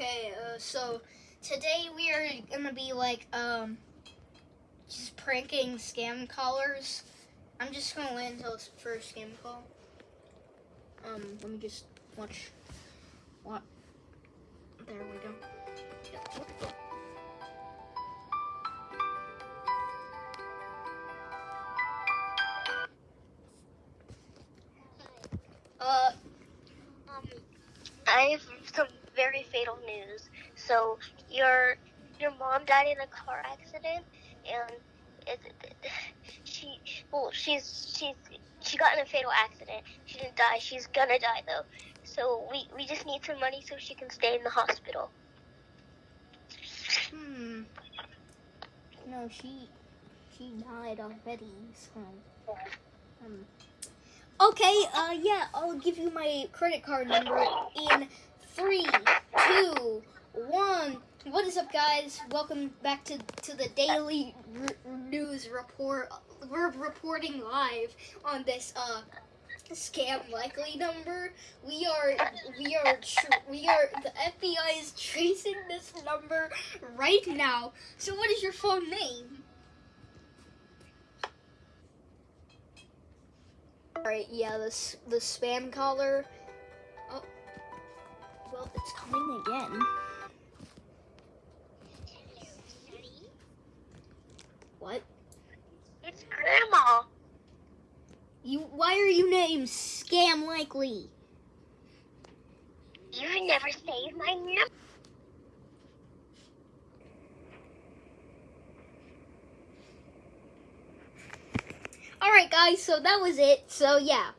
Okay, uh, so today we are gonna be like um just pranking scam callers. I'm just gonna wait until it's first scam call. Um, let me just watch. What? There we go. Yeah. Uh, Um, I have some very fatal news. So your your mom died in a car accident, and it, it, she well she's she's she got in a fatal accident. She didn't die. She's gonna die though. So we we just need some money so she can stay in the hospital. hmm. No, she she died already. So. Um. Okay. Uh. Yeah. I'll give you my credit card number in three, two, one. What is up, guys? Welcome back to to the daily news report. We're reporting live on this uh scam likely number. We are we are we are the FBI is tracing this number right now. So, what is your phone name? All right, yeah, this the spam caller. Oh, well, it's coming again. What? It's Grandma. You? Why are you named Scam Likely? You never saved my number. All right, guys. So that was it. So yeah,